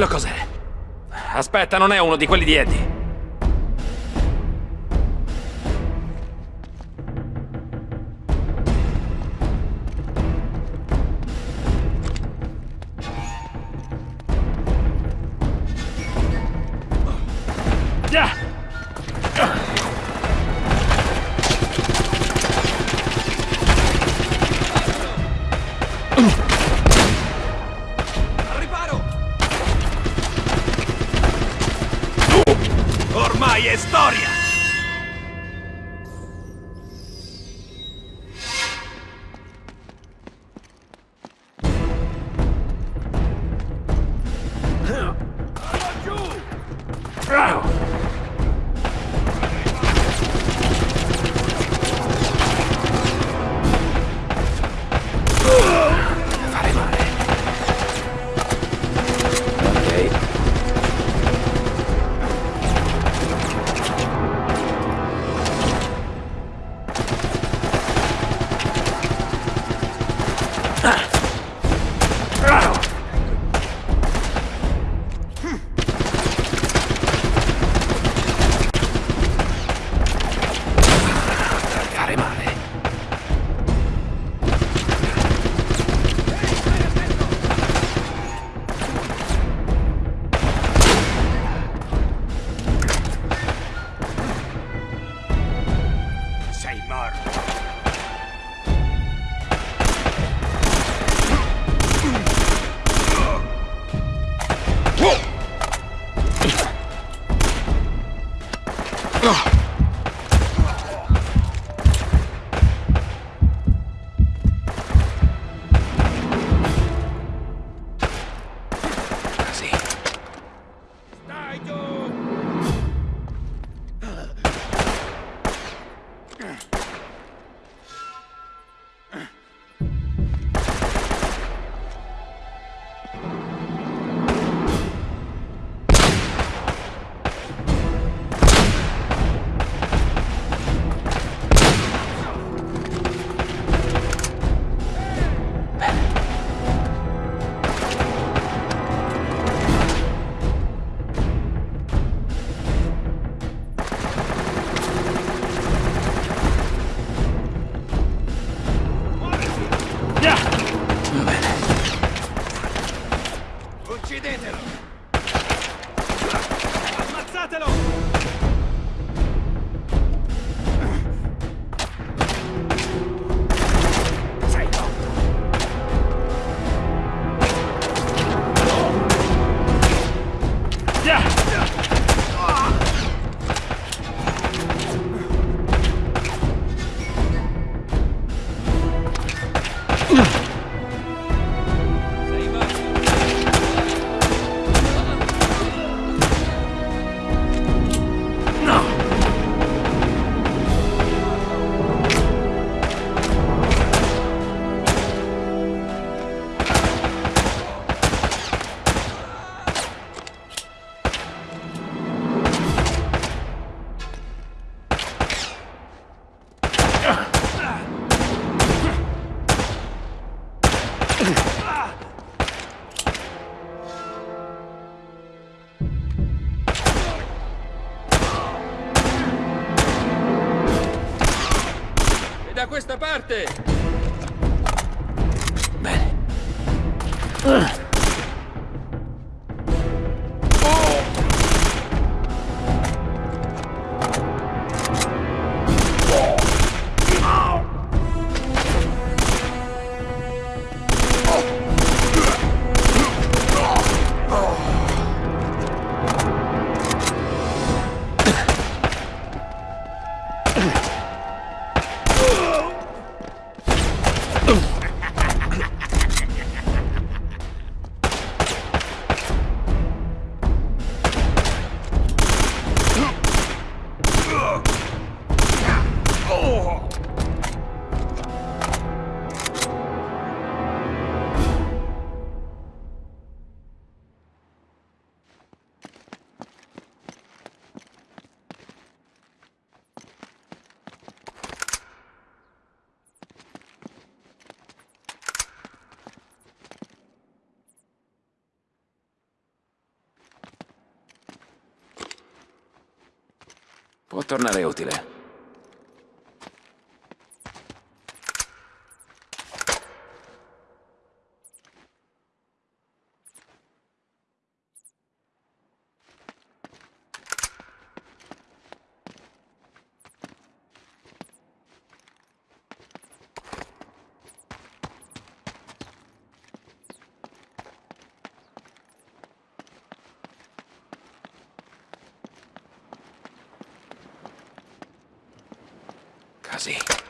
Quello cos'è? Aspetta, non è uno di quelli di Eddie. 道。Questa parte! Bene. Uh. Tornare utile. Kamikaze.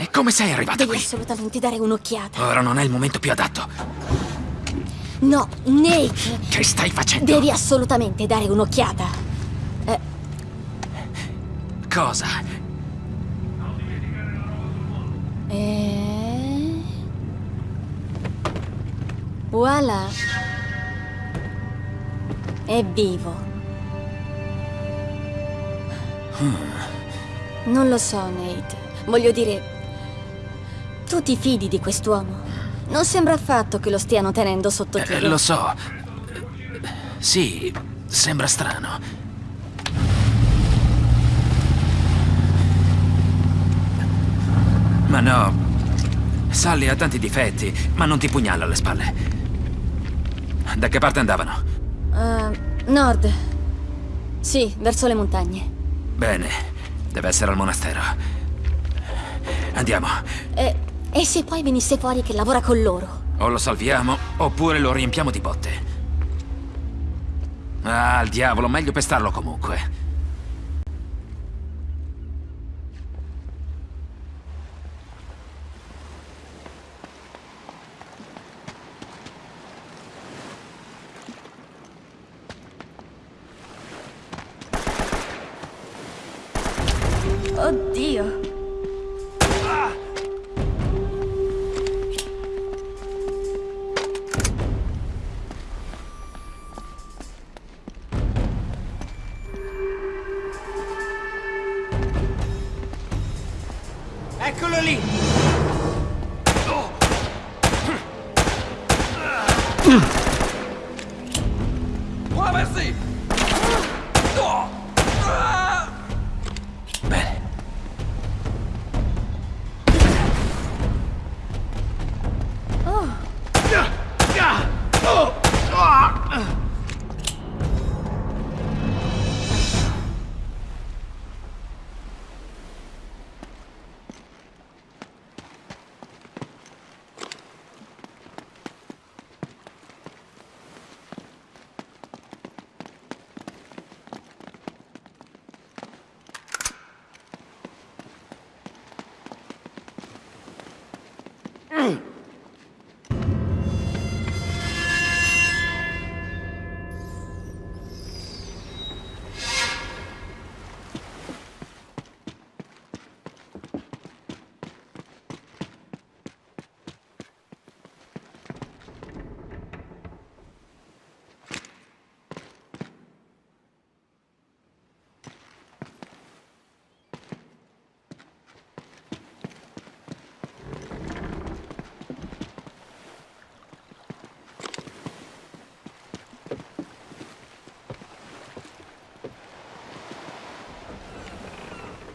E come sei arrivata devi qui? assolutamente dare un'occhiata. Ora non è il momento più adatto. No, Nate, Che stai facendo? devi assolutamente dare un'occhiata. Cosa? E... Voilà. È vivo. Non lo so, Nate. Voglio dire, tu ti fidi di quest'uomo? Non sembra affatto che lo stiano tenendo sotto Eh, tiro. lo so. Sì, sembra strano. Ma no. Sally ha tanti difetti, ma non ti pugnala alle spalle. Da che parte andavano? Eh, nord. Sì, verso le montagne. Bene, deve essere al monastero. Andiamo. E, e se poi venisse fuori che lavora con loro? O lo salviamo, oppure lo riempiamo di botte. Ah, al diavolo, meglio pestarlo comunque.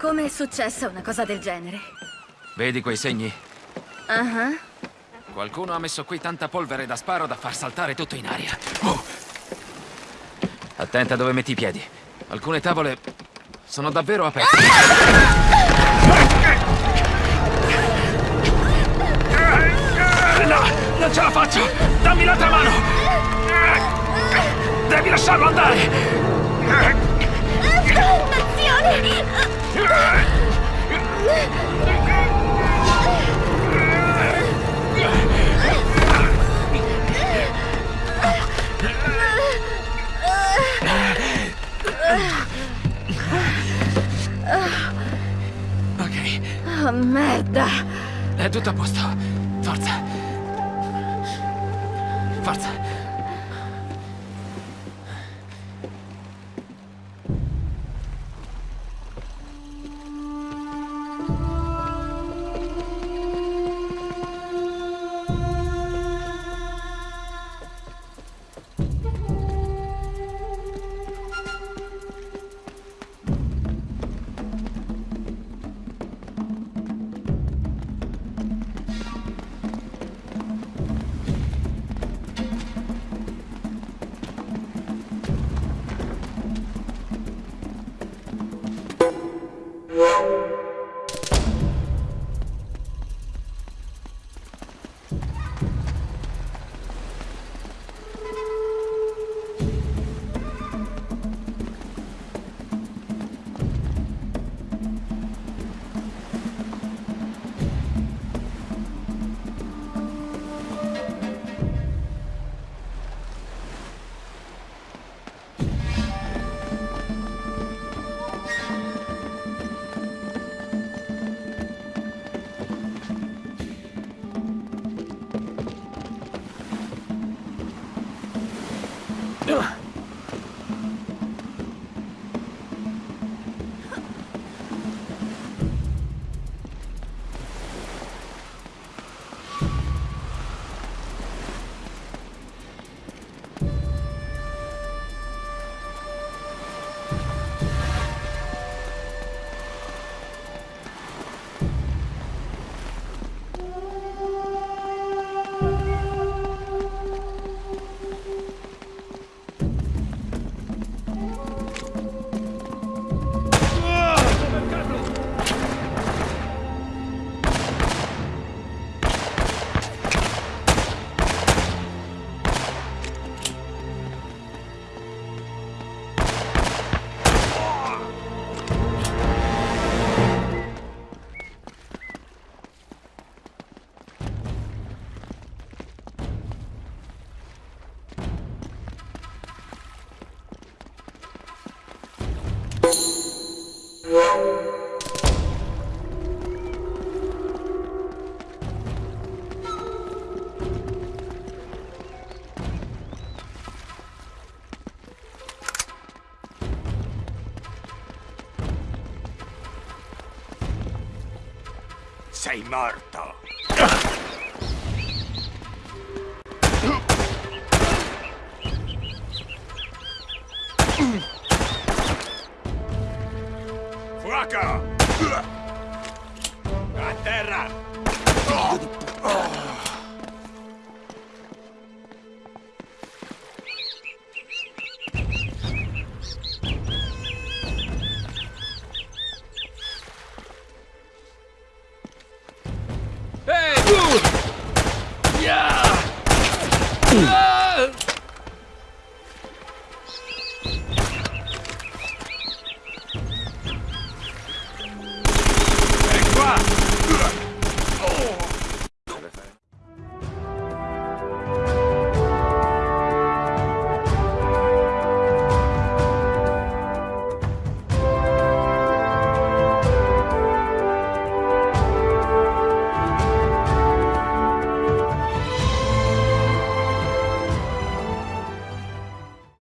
Come è successa una cosa del genere? Vedi quei segni? Ah, Qualcuno ha messo qui tanta polvere da sparo da far saltare tutto in aria. Oh! Attenta dove metti i piedi. Alcune tavole sono davvero aperte. No, non ce la faccio! Dammi l'altra mano! Devi lasciarlo andare! È tutto a posto. sei morto. Fuoco!